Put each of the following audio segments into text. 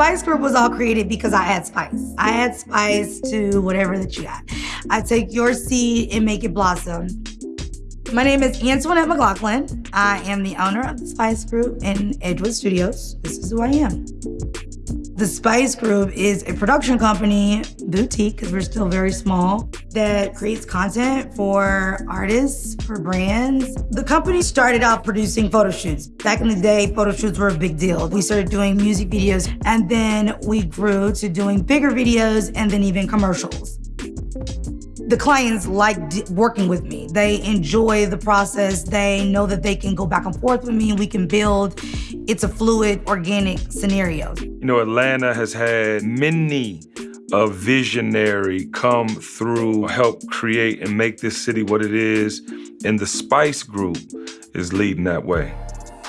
Spice Group was all created because I add spice. I add spice to whatever that you got. I take your seed and make it blossom. My name is Antoinette McLaughlin. I am the owner of the Spice Group in Edgewood Studios. This is who I am. The Spice Group is a production company, boutique, because we're still very small, that creates content for artists, for brands. The company started out producing photo shoots. Back in the day, photo shoots were a big deal. We started doing music videos, and then we grew to doing bigger videos and then even commercials the clients like working with me. They enjoy the process. They know that they can go back and forth with me and we can build. It's a fluid, organic scenario. You know, Atlanta has had many a visionary come through, help create and make this city what it is. And the Spice Group is leading that way.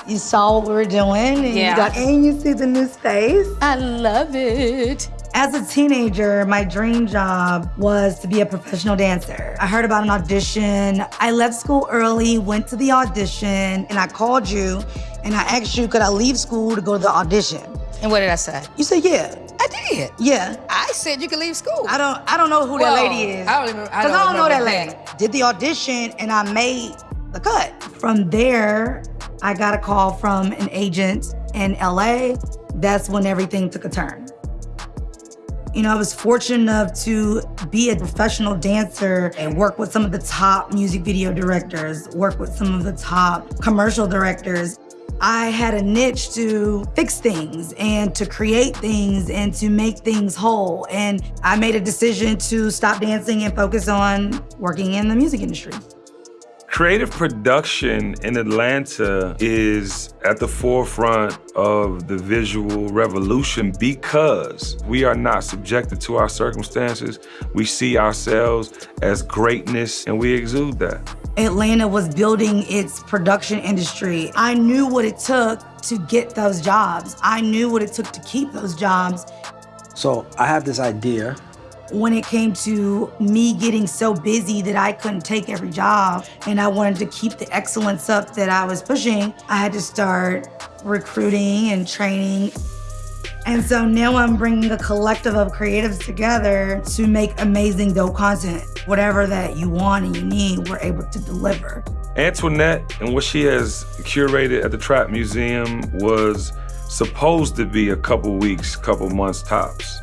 You saw what we were doing, and yeah. you got, and you see the new space. I love it. As a teenager, my dream job was to be a professional dancer. I heard about an audition. I left school early, went to the audition, and I called you and I asked you, could I leave school to go to the audition? And what did I say? You said, yeah. I did. Yeah. I said you could leave school. I don't I don't know who Whoa. that lady is. I don't even I Cause don't, I don't know that lady. Did the audition and I made the cut. From there, I got a call from an agent in LA. That's when everything took a turn. You know, I was fortunate enough to be a professional dancer and work with some of the top music video directors, work with some of the top commercial directors. I had a niche to fix things and to create things and to make things whole. And I made a decision to stop dancing and focus on working in the music industry. Creative production in Atlanta is at the forefront of the visual revolution because we are not subjected to our circumstances. We see ourselves as greatness and we exude that. Atlanta was building its production industry. I knew what it took to get those jobs. I knew what it took to keep those jobs. So I have this idea when it came to me getting so busy that I couldn't take every job and I wanted to keep the excellence up that I was pushing, I had to start recruiting and training. And so now I'm bringing a collective of creatives together to make amazing dope content. Whatever that you want and you need, we're able to deliver. Antoinette and what she has curated at the Trap Museum was supposed to be a couple weeks, couple months tops.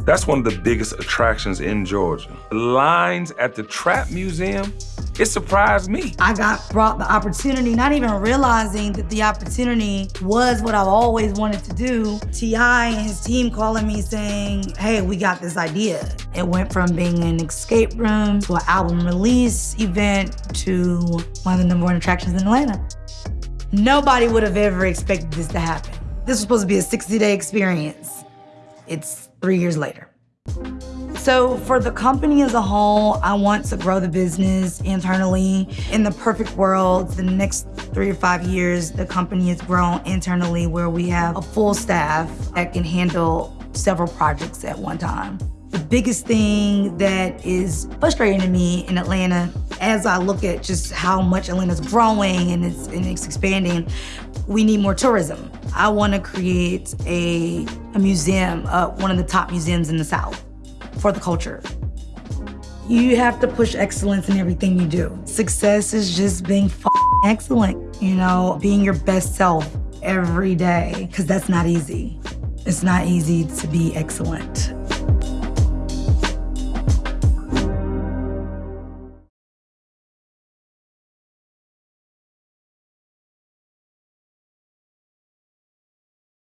That's one of the biggest attractions in Georgia. The lines at the Trap Museum, it surprised me. I got brought the opportunity, not even realizing that the opportunity was what I've always wanted to do. T.I. and his team calling me saying, hey, we got this idea. It went from being an escape room to an album release event to one of the number one attractions in Atlanta. Nobody would have ever expected this to happen. This was supposed to be a 60-day experience. It's three years later. So for the company as a whole, I want to grow the business internally. In the perfect world, the next three or five years, the company has grown internally where we have a full staff that can handle several projects at one time. The biggest thing that is frustrating to me in Atlanta, as I look at just how much Atlanta's growing and it's, and it's expanding, we need more tourism. I want to create a, a museum, uh, one of the top museums in the South for the culture. You have to push excellence in everything you do. Success is just being excellent, you know, being your best self every day, because that's not easy. It's not easy to be excellent.